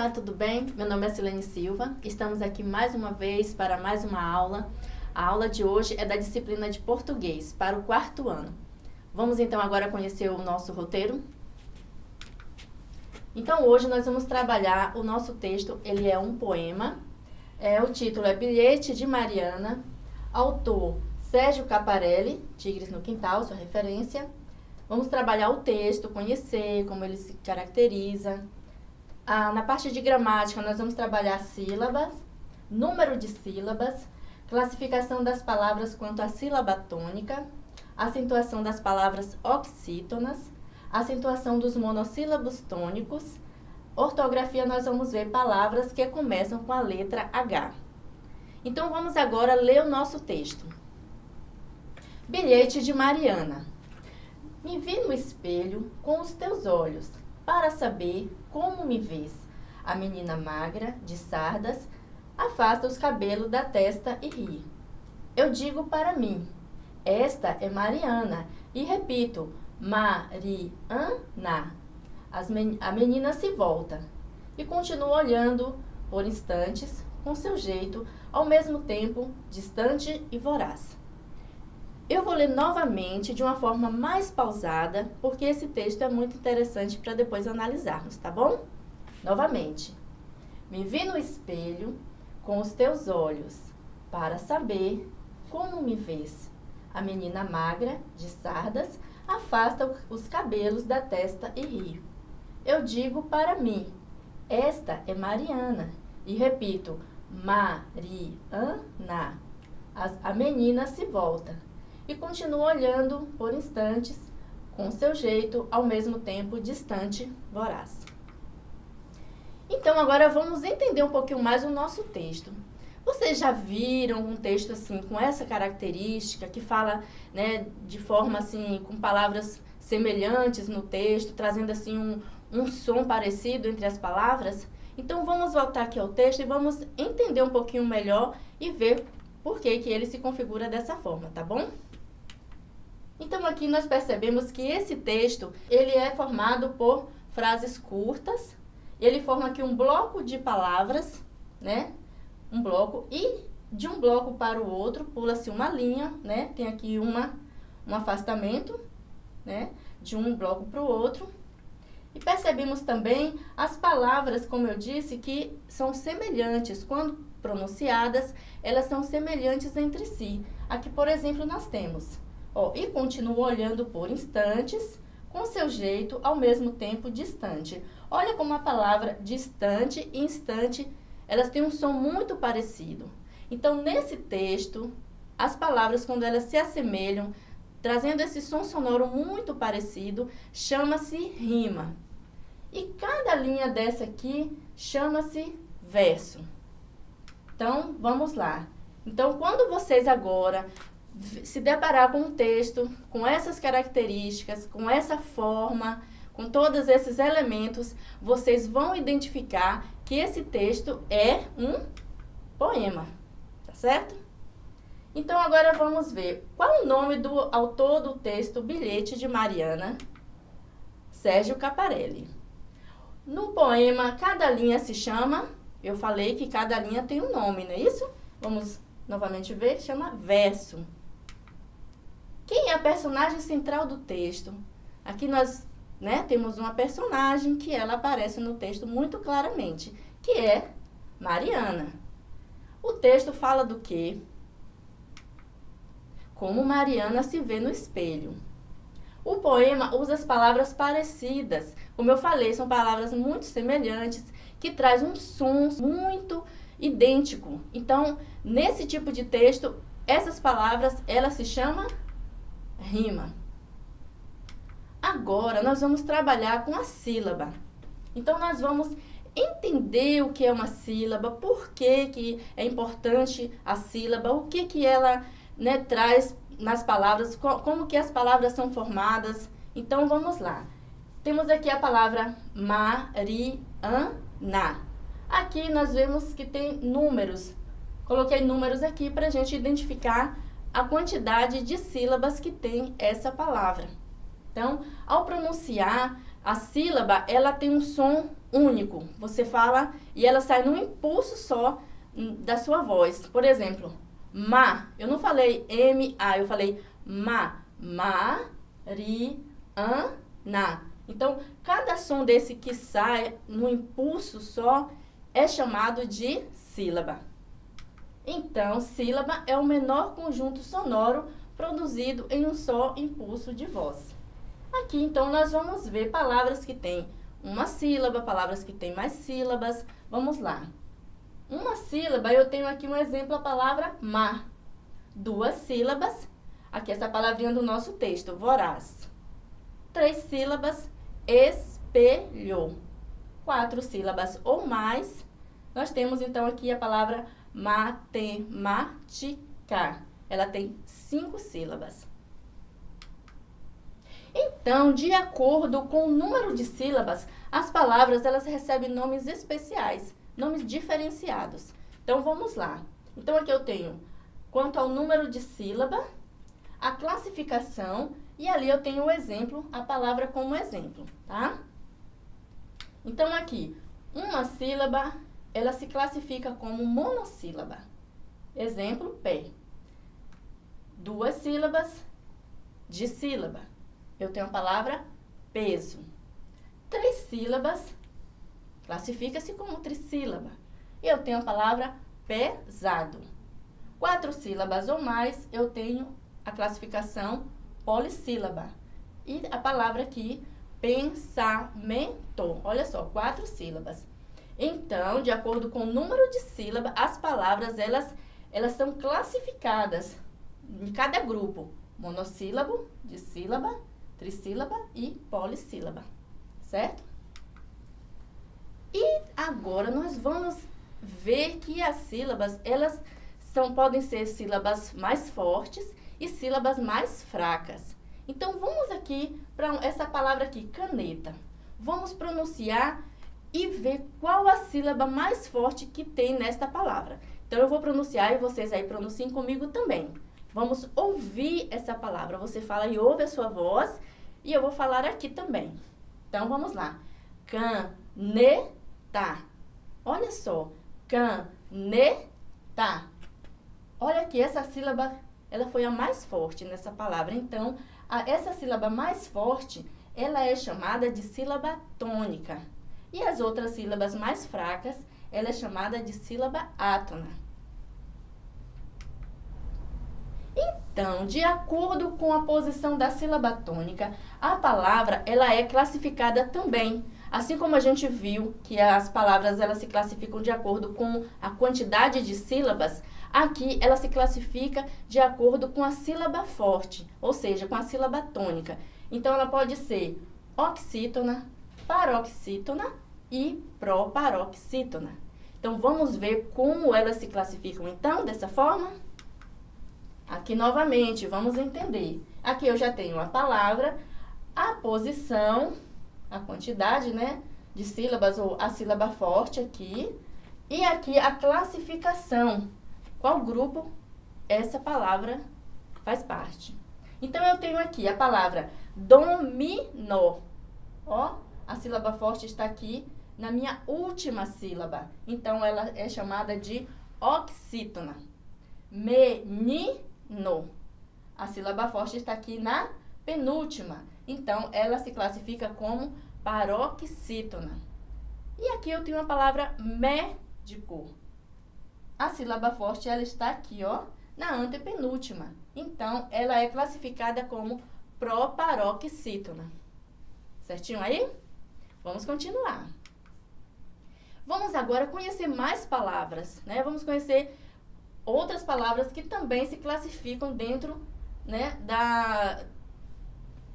Olá, tudo bem? Meu nome é Silene Silva. Estamos aqui mais uma vez para mais uma aula. A aula de hoje é da disciplina de português para o quarto ano. Vamos então agora conhecer o nosso roteiro? Então hoje nós vamos trabalhar o nosso texto, ele é um poema. É, o título é Bilhete de Mariana, autor Sérgio Caparelli, Tigres no Quintal, sua referência. Vamos trabalhar o texto, conhecer como ele se caracteriza, ah, na parte de gramática, nós vamos trabalhar sílabas, número de sílabas, classificação das palavras quanto à sílaba tônica, acentuação das palavras oxítonas, acentuação dos monossílabos tônicos, ortografia nós vamos ver palavras que começam com a letra H. Então vamos agora ler o nosso texto. Bilhete de Mariana. Me vi no espelho com os teus olhos para saber como me vês. A menina magra, de sardas, afasta os cabelos da testa e ri. Eu digo para mim, esta é Mariana, e repito, Mariana. Men a menina se volta e continua olhando por instantes, com seu jeito, ao mesmo tempo distante e voraz. Eu vou ler novamente de uma forma mais pausada, porque esse texto é muito interessante para depois analisarmos, tá bom? Novamente. Me vi no espelho com os teus olhos, para saber como me vês. A menina magra, de sardas, afasta os cabelos da testa e ri. Eu digo para mim, esta é Mariana. E repito, Mariana. A menina se volta e continua olhando por instantes, com seu jeito, ao mesmo tempo distante, voraz. Então, agora vamos entender um pouquinho mais o nosso texto. Vocês já viram um texto assim, com essa característica, que fala né, de forma assim, com palavras semelhantes no texto, trazendo assim um, um som parecido entre as palavras? Então, vamos voltar aqui ao texto e vamos entender um pouquinho melhor e ver por que, que ele se configura dessa forma, tá bom? Então aqui nós percebemos que esse texto, ele é formado por frases curtas, ele forma aqui um bloco de palavras, né? Um bloco e de um bloco para o outro pula-se uma linha, né? Tem aqui uma, um afastamento, né? De um bloco para o outro. E percebemos também as palavras, como eu disse, que são semelhantes. Quando pronunciadas, elas são semelhantes entre si. Aqui, por exemplo, nós temos Ó, e continua olhando por instantes, com seu jeito, ao mesmo tempo distante. Olha como a palavra distante e instante, elas têm um som muito parecido. Então, nesse texto, as palavras, quando elas se assemelham, trazendo esse som sonoro muito parecido, chama-se rima. E cada linha dessa aqui chama-se verso. Então, vamos lá. Então, quando vocês agora se deparar com um texto com essas características, com essa forma, com todos esses elementos, vocês vão identificar que esse texto é um poema, tá certo? Então agora vamos ver qual o nome do autor do texto Bilhete de Mariana, Sérgio Caparelli. No poema, cada linha se chama, eu falei que cada linha tem um nome, não é isso? Vamos novamente ver, chama verso. Quem é a personagem central do texto? Aqui nós né, temos uma personagem que ela aparece no texto muito claramente, que é Mariana. O texto fala do quê? Como Mariana se vê no espelho. O poema usa as palavras parecidas. Como eu falei, são palavras muito semelhantes, que traz um som muito idêntico. Então, nesse tipo de texto, essas palavras, ela se chama rima. Agora, nós vamos trabalhar com a sílaba. Então, nós vamos entender o que é uma sílaba, por que, que é importante a sílaba, o que, que ela né, traz nas palavras, como que as palavras são formadas. Então, vamos lá. Temos aqui a palavra Mariana. Aqui nós vemos que tem números. Coloquei números aqui para a gente identificar a quantidade de sílabas que tem essa palavra. Então, ao pronunciar, a sílaba, ela tem um som único. Você fala e ela sai num impulso só hum, da sua voz. Por exemplo, ma. Eu não falei M-A, eu falei ma. Ma, ri, an, na. Então, cada som desse que sai no impulso só é chamado de sílaba. Então, sílaba é o menor conjunto sonoro produzido em um só impulso de voz. Aqui, então, nós vamos ver palavras que têm uma sílaba, palavras que têm mais sílabas. Vamos lá. Uma sílaba, eu tenho aqui um exemplo, a palavra mar. Duas sílabas, aqui essa palavrinha do nosso texto, voraz. Três sílabas, espelho. Quatro sílabas ou mais, nós temos então aqui a palavra matemática. Ela tem cinco sílabas. Então, de acordo com o número de sílabas, as palavras elas recebem nomes especiais, nomes diferenciados. Então, vamos lá. Então, aqui eu tenho quanto ao número de sílaba, a classificação e ali eu tenho o exemplo, a palavra como exemplo, tá? Então, aqui, uma sílaba, ela se classifica como monossílaba. Exemplo, pé. Duas sílabas, de sílaba eu tenho a palavra peso. Três sílabas, classifica-se como trissílaba. E eu tenho a palavra pesado. Quatro sílabas ou mais, eu tenho a classificação polissílaba. E a palavra aqui, pensamento. Olha só, quatro sílabas. Então, de acordo com o número de sílabas, as palavras, elas, elas são classificadas em cada grupo. Monossílabo, de sílaba, trissílaba e polissílaba, certo? E agora nós vamos ver que as sílabas, elas são, podem ser sílabas mais fortes e sílabas mais fracas. Então, vamos aqui para essa palavra aqui, caneta. Vamos pronunciar e ver qual a sílaba mais forte que tem nesta palavra. Então, eu vou pronunciar e vocês aí pronunciem comigo também. Vamos ouvir essa palavra. Você fala e ouve a sua voz e eu vou falar aqui também. Então, vamos lá. Caneta. Olha só. Caneta. Olha aqui, essa sílaba, ela foi a mais forte nessa palavra. Então, a, essa sílaba mais forte, ela é chamada de sílaba tônica. E as outras sílabas mais fracas, ela é chamada de sílaba átona. Então, de acordo com a posição da sílaba tônica, a palavra ela é classificada também. Assim como a gente viu que as palavras elas se classificam de acordo com a quantidade de sílabas, aqui ela se classifica de acordo com a sílaba forte, ou seja, com a sílaba tônica. Então, ela pode ser oxítona, paroxítona e proparoxítona. Então, vamos ver como elas se classificam, então, dessa forma? Aqui novamente, vamos entender. Aqui eu já tenho a palavra, a posição, a quantidade, né, de sílabas ou a sílaba forte aqui. E aqui a classificação. Qual grupo essa palavra faz parte? Então, eu tenho aqui a palavra dominó. Ó, a sílaba forte está aqui na minha última sílaba. Então, ela é chamada de oxítona. Menino no. A sílaba forte está aqui na penúltima. Então, ela se classifica como paroxítona. E aqui eu tenho a palavra médico. A sílaba forte, ela está aqui, ó, na antepenúltima. Então, ela é classificada como proparoxítona. Certinho aí? Vamos continuar. Vamos agora conhecer mais palavras, né? Vamos conhecer outras palavras que também se classificam dentro né, da,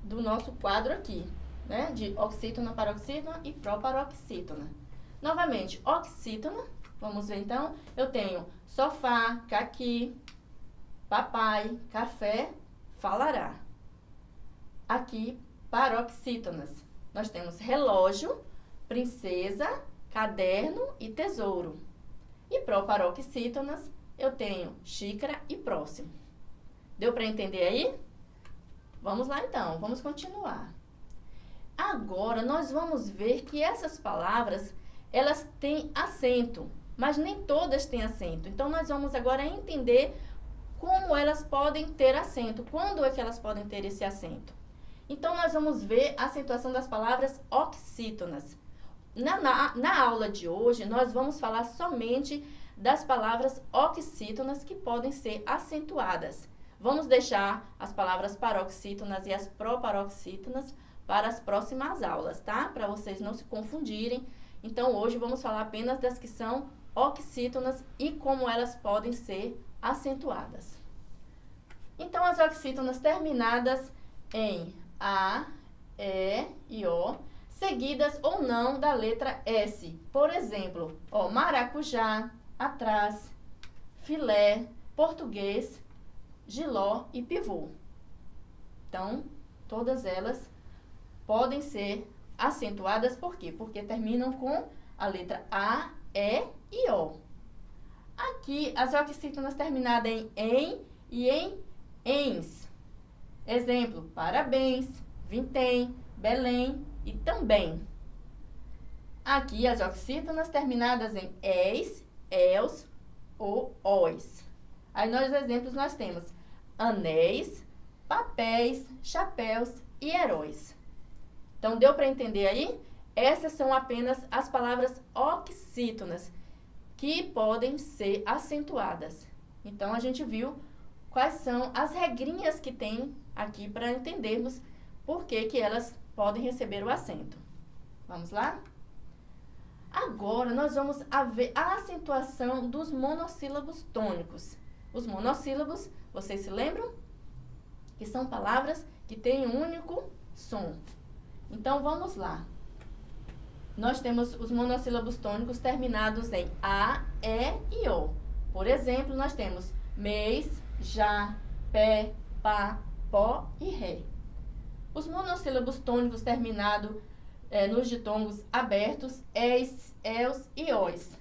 do nosso quadro aqui, né, de oxítona, paroxítona e proparoxítona. Novamente, oxítona, vamos ver então, eu tenho sofá, caqui, papai, café, falará. Aqui, paroxítonas, nós temos relógio, princesa, caderno e tesouro. E proparoxítonas, eu tenho xícara e próximo. Deu para entender aí? Vamos lá então, vamos continuar. Agora, nós vamos ver que essas palavras, elas têm acento, mas nem todas têm acento. Então, nós vamos agora entender como elas podem ter acento, quando é que elas podem ter esse acento. Então, nós vamos ver a acentuação das palavras oxítonas. Na, na, na aula de hoje, nós vamos falar somente das palavras oxítonas que podem ser acentuadas. Vamos deixar as palavras paroxítonas e as proparoxítonas para as próximas aulas, tá? Para vocês não se confundirem. Então, hoje vamos falar apenas das que são oxítonas e como elas podem ser acentuadas. Então, as oxítonas terminadas em A, E e O, seguidas ou não da letra S. Por exemplo, ó, maracujá, atrás, filé, português, giló e pivô. Então, todas elas podem ser acentuadas por quê? Porque terminam com a letra A, E e O. Aqui, as oxítonas terminadas em em e em ens. Exemplo, parabéns, vintém, Belém e também. Aqui, as oxítonas terminadas em es, els ou os. Aí, nos exemplos, nós temos anéis, papéis, chapéus e heróis. Então, deu para entender aí? Essas são apenas as palavras oxítonas que podem ser acentuadas. Então, a gente viu quais são as regrinhas que tem aqui para entendermos por que, que elas podem receber o acento. Vamos lá? Agora, nós vamos ver a acentuação dos monossílabos tônicos. Os monossílabos, vocês se lembram? Que são palavras que têm um único som. Então, vamos lá. Nós temos os monossílabos tônicos terminados em A, E e O. Por exemplo, nós temos mês, já, pé, pá, pó e ré. Os monossílabos tônicos terminados é, nos ditongos abertos, es, els e os.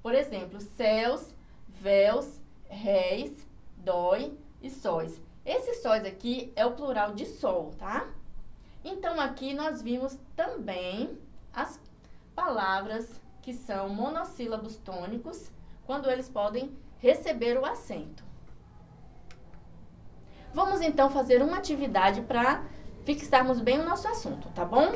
Por exemplo, céus, véus, réis, dói e sóis. Esse sóis aqui é o plural de sol, tá? Então, aqui nós vimos também as palavras que são monossílabos tônicos, quando eles podem receber o acento. Vamos então fazer uma atividade para fixarmos bem o nosso assunto, tá bom?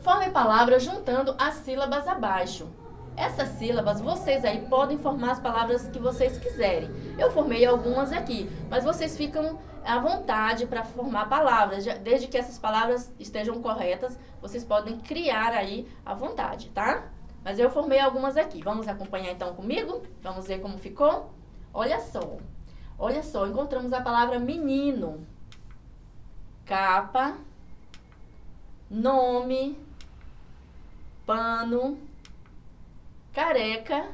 Forme palavras juntando as sílabas abaixo. Essas sílabas, vocês aí podem formar as palavras que vocês quiserem. Eu formei algumas aqui, mas vocês ficam à vontade para formar palavras. Desde que essas palavras estejam corretas, vocês podem criar aí à vontade, tá? Mas eu formei algumas aqui. Vamos acompanhar então comigo? Vamos ver como ficou? Olha só. Olha só, encontramos a palavra menino. Capa. Nome. Pano careca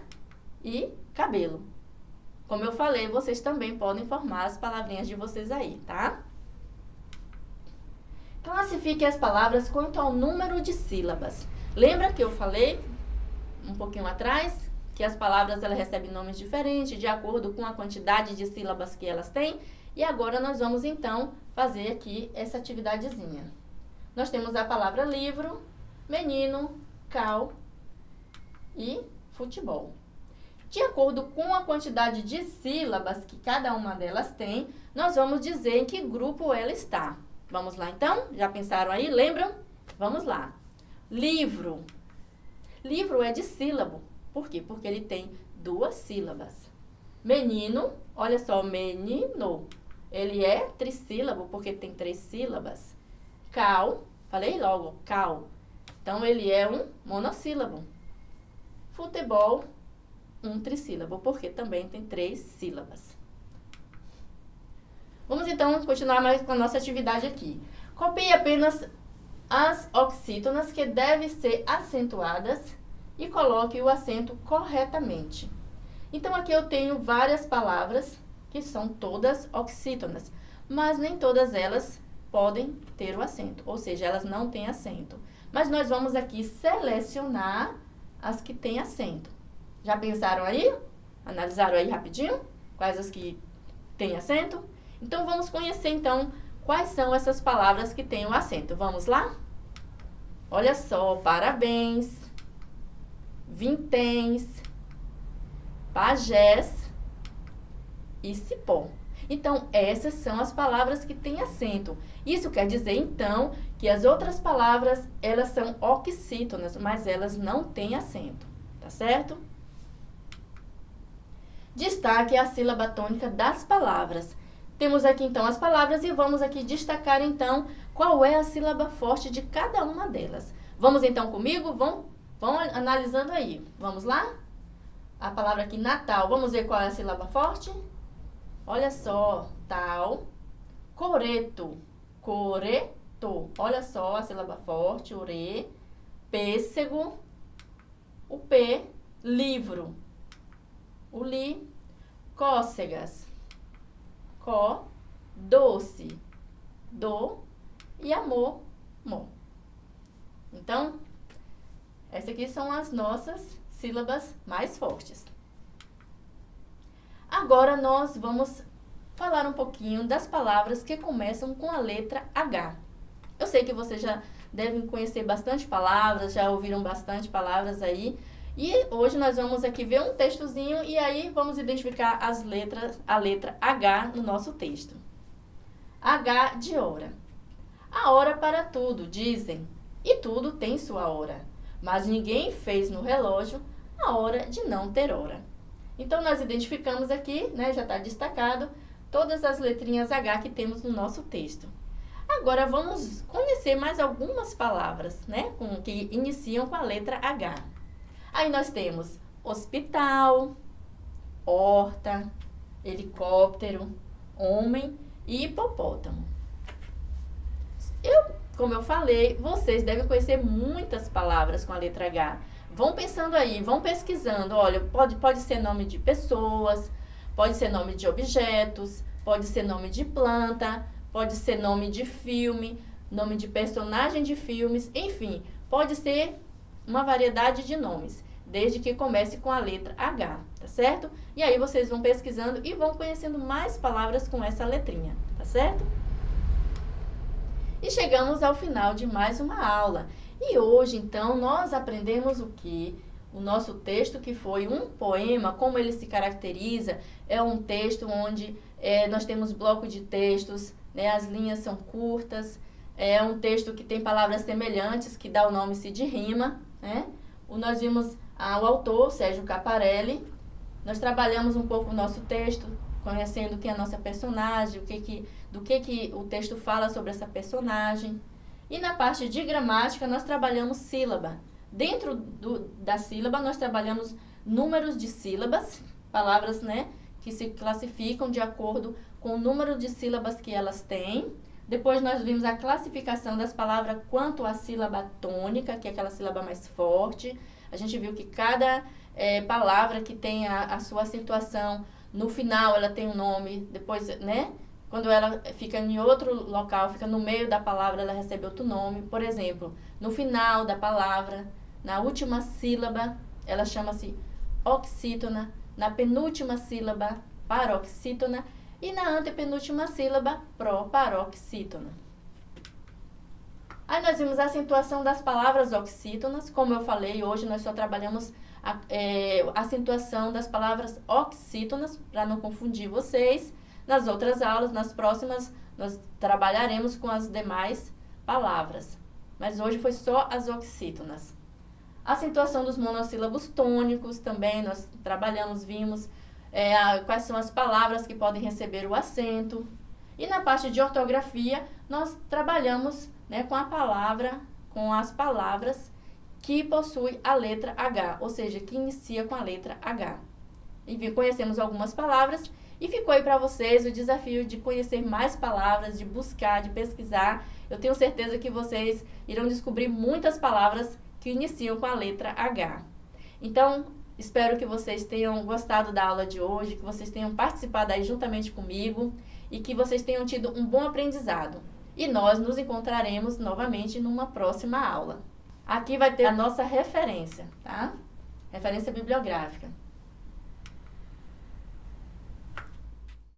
e cabelo. Como eu falei, vocês também podem formar as palavrinhas de vocês aí, tá? Classifique as palavras quanto ao número de sílabas. Lembra que eu falei um pouquinho atrás que as palavras elas recebem nomes diferentes de acordo com a quantidade de sílabas que elas têm? E agora nós vamos então fazer aqui essa atividadezinha. Nós temos a palavra livro, menino, cal, e futebol. De acordo com a quantidade de sílabas que cada uma delas tem, nós vamos dizer em que grupo ela está. Vamos lá então? Já pensaram aí? Lembram? Vamos lá. Livro. Livro é de sílabo. Por quê? Porque ele tem duas sílabas. Menino, olha só, menino. Ele é trissílabo porque tem três sílabas. Cal, falei logo, cal. Então, ele é um monossílabo. Futebol, um trissílabo, porque também tem três sílabas. Vamos então continuar mais com a nossa atividade aqui. Copie apenas as oxítonas que devem ser acentuadas e coloque o acento corretamente. Então, aqui eu tenho várias palavras que são todas oxítonas, mas nem todas elas podem ter o acento, ou seja, elas não têm acento. Mas nós vamos aqui selecionar as que têm acento. Já pensaram aí? Analisaram aí rapidinho? Quais as que têm acento? Então, vamos conhecer, então, quais são essas palavras que têm o acento. Vamos lá? Olha só, parabéns, vinténs, pajés e cipó. Então, essas são as palavras que têm acento. Isso quer dizer, então, que as outras palavras, elas são oxítonas, mas elas não têm acento, tá certo? Destaque a sílaba tônica das palavras. Temos aqui, então, as palavras e vamos aqui destacar, então, qual é a sílaba forte de cada uma delas. Vamos, então, comigo? Vão, vão analisando aí. Vamos lá? A palavra aqui, Natal. Vamos ver qual é a sílaba forte? Olha só, tal, coreto, coreto. Olha só a sílaba forte, ore, pêssego, o P, livro, o li, cócegas, có, doce, do e amor, mo. Então, essas aqui são as nossas sílabas mais fortes. Agora nós vamos falar um pouquinho das palavras que começam com a letra H. Eu sei que vocês já devem conhecer bastante palavras, já ouviram bastante palavras aí. E hoje nós vamos aqui ver um textozinho e aí vamos identificar as letras, a letra H no nosso texto. H de hora. A hora para tudo, dizem, e tudo tem sua hora. Mas ninguém fez no relógio a hora de não ter hora. Então, nós identificamos aqui, né, já está destacado, todas as letrinhas H que temos no nosso texto. Agora, vamos conhecer mais algumas palavras, né, com, que iniciam com a letra H. Aí nós temos hospital, horta, helicóptero, homem e hipopótamo. Eu, como eu falei, vocês devem conhecer muitas palavras com a letra H. Vão pensando aí, vão pesquisando. Olha, pode, pode ser nome de pessoas, pode ser nome de objetos, pode ser nome de planta, pode ser nome de filme, nome de personagem de filmes, enfim, pode ser uma variedade de nomes, desde que comece com a letra H, tá certo? E aí vocês vão pesquisando e vão conhecendo mais palavras com essa letrinha, tá certo? E chegamos ao final de mais uma aula. E hoje, então, nós aprendemos o que? O nosso texto, que foi um poema, como ele se caracteriza, é um texto onde é, nós temos bloco de textos, né, as linhas são curtas, é um texto que tem palavras semelhantes, que dá o nome-se de rima. Né? O, nós vimos ah, o autor, Sérgio Caparelli, nós trabalhamos um pouco o nosso texto, conhecendo quem é a nossa personagem, o que que, do que, que o texto fala sobre essa personagem. E na parte de gramática, nós trabalhamos sílaba. Dentro do, da sílaba, nós trabalhamos números de sílabas, palavras né, que se classificam de acordo com o número de sílabas que elas têm. Depois nós vimos a classificação das palavras quanto à sílaba tônica, que é aquela sílaba mais forte. A gente viu que cada é, palavra que tem a, a sua acentuação, no final ela tem um nome, depois, né? Quando ela fica em outro local, fica no meio da palavra, ela recebe outro nome. Por exemplo, no final da palavra, na última sílaba, ela chama-se oxítona. Na penúltima sílaba, paroxítona. E na antepenúltima sílaba, proparoxítona. Aí nós vimos a acentuação das palavras oxítonas. Como eu falei, hoje nós só trabalhamos a, é, acentuação das palavras oxítonas, para não confundir vocês. Nas outras aulas, nas próximas, nós trabalharemos com as demais palavras. Mas hoje foi só as oxítonas. A acentuação dos monossílabos tônicos também nós trabalhamos, vimos é, a, quais são as palavras que podem receber o acento. E na parte de ortografia, nós trabalhamos né, com a palavra, com as palavras que possuem a letra H, ou seja, que inicia com a letra H. E conhecemos algumas palavras e ficou aí para vocês o desafio de conhecer mais palavras, de buscar, de pesquisar. Eu tenho certeza que vocês irão descobrir muitas palavras que iniciam com a letra H. Então, espero que vocês tenham gostado da aula de hoje, que vocês tenham participado aí juntamente comigo e que vocês tenham tido um bom aprendizado. E nós nos encontraremos novamente numa próxima aula. Aqui vai ter a nossa referência, tá? Referência bibliográfica.